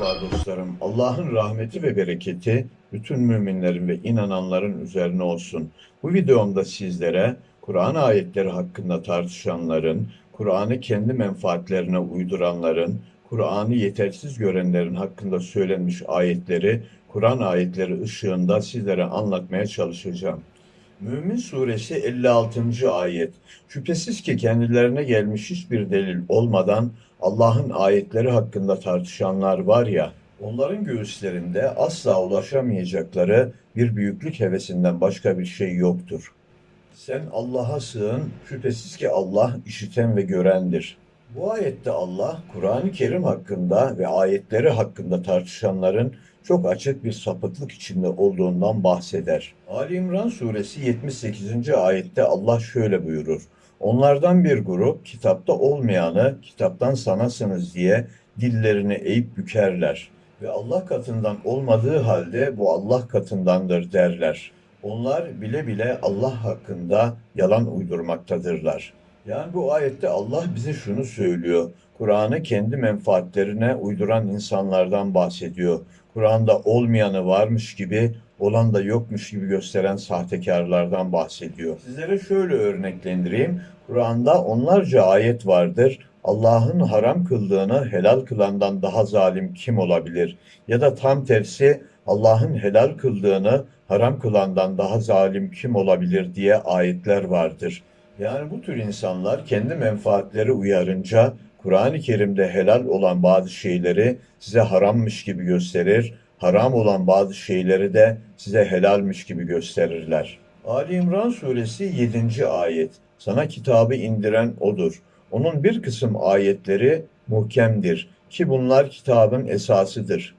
Merhaba dostlarım. Allah'ın rahmeti ve bereketi bütün müminlerin ve inananların üzerine olsun. Bu videomda sizlere Kur'an ayetleri hakkında tartışanların, Kur'an'ı kendi menfaatlerine uyduranların, Kur'an'ı yetersiz görenlerin hakkında söylenmiş ayetleri Kur'an ayetleri ışığında sizlere anlatmaya çalışacağım. Mümin suresi 56. ayet. Şüphesiz ki kendilerine gelmiş hiçbir delil olmadan Allah'ın ayetleri hakkında tartışanlar var ya, onların göğüslerinde asla ulaşamayacakları bir büyüklük hevesinden başka bir şey yoktur. Sen Allah'a sığın, şüphesiz ki Allah işiten ve görendir. Bu ayette Allah, Kur'an-ı Kerim hakkında ve ayetleri hakkında tartışanların çok açık bir sapıklık içinde olduğundan bahseder. Ali İmran suresi 78. ayette Allah şöyle buyurur. Onlardan bir grup kitapta olmayanı kitaptan sanasınız diye dillerini eğip bükerler. Ve Allah katından olmadığı halde bu Allah katındandır derler. Onlar bile bile Allah hakkında yalan uydurmaktadırlar. Yani bu ayette Allah bize şunu söylüyor. Kur'an'ı kendi menfaatlerine uyduran insanlardan bahsediyor. Kur'an'da olmayanı varmış gibi, olan da yokmuş gibi gösteren sahtekarlardan bahsediyor. Sizlere şöyle örneklendireyim. Kur'an'da onlarca ayet vardır. Allah'ın haram kıldığını helal kılandan daha zalim kim olabilir? Ya da tam tersi Allah'ın helal kıldığını haram kılandan daha zalim kim olabilir diye ayetler vardır. Yani bu tür insanlar kendi menfaatleri uyarınca Kur'an-ı Kerim'de helal olan bazı şeyleri size harammış gibi gösterir, haram olan bazı şeyleri de size helalmiş gibi gösterirler. Ali İmran suresi 7. ayet. Sana kitabı indiren odur. Onun bir kısım ayetleri muhkemdir ki bunlar kitabın esasıdır.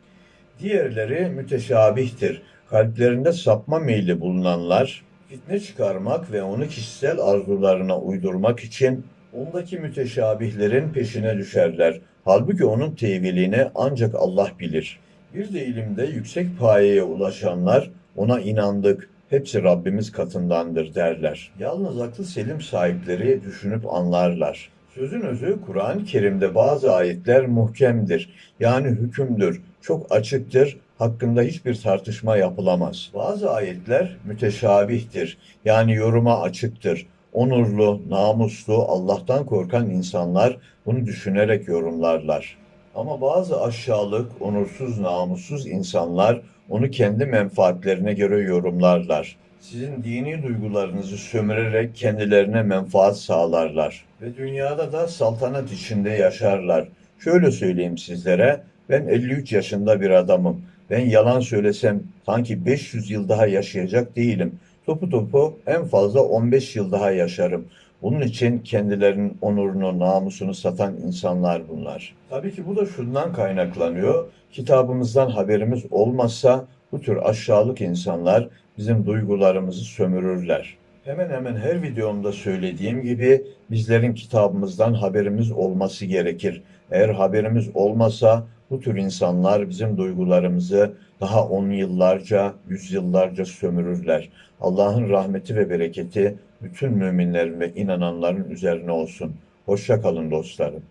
Diğerleri müteşabihtir. Kalplerinde sapma meyli bulunanlar, fitne çıkarmak ve onu kişisel arzularına uydurmak için ondaki müteşabihlerin peşine düşerler. Halbuki onun tevilini ancak Allah bilir. Bir de ilimde yüksek payeye ulaşanlar ona inandık, hepsi Rabbimiz katındandır derler. Yalnız aklı selim sahipleri düşünüp anlarlar. Sözün özü Kur'an-ı Kerim'de bazı ayetler muhkemdir. Yani hükümdür, çok açıktır, hakkında hiçbir tartışma yapılamaz. Bazı ayetler müteşabihtir. Yani yoruma açıktır. Onurlu, namuslu, Allah'tan korkan insanlar bunu düşünerek yorumlarlar. Ama bazı aşağılık, onursuz, namussuz insanlar onu kendi menfaatlerine göre yorumlarlar. Sizin dini duygularınızı sömürerek kendilerine menfaat sağlarlar. Ve dünyada da saltanat içinde yaşarlar. Şöyle söyleyeyim sizlere, ben 53 yaşında bir adamım. Ben yalan söylesem sanki 500 yıl daha yaşayacak değilim. Topu topu en fazla 15 yıl daha yaşarım. Bunun için kendilerinin onurunu, namusunu satan insanlar bunlar. Tabii ki bu da şundan kaynaklanıyor. Kitabımızdan haberimiz olmazsa bu tür aşağılık insanlar bizim duygularımızı sömürürler. Hemen hemen her videomda söylediğim gibi bizlerin kitabımızdan haberimiz olması gerekir. Eğer haberimiz olmasa bu tür insanlar bizim duygularımızı daha on yıllarca, yüz yıllarca sömürürler. Allah'ın rahmeti ve bereketi bütün müminlerin ve inananların üzerine olsun. Hoşça kalın dostlarım.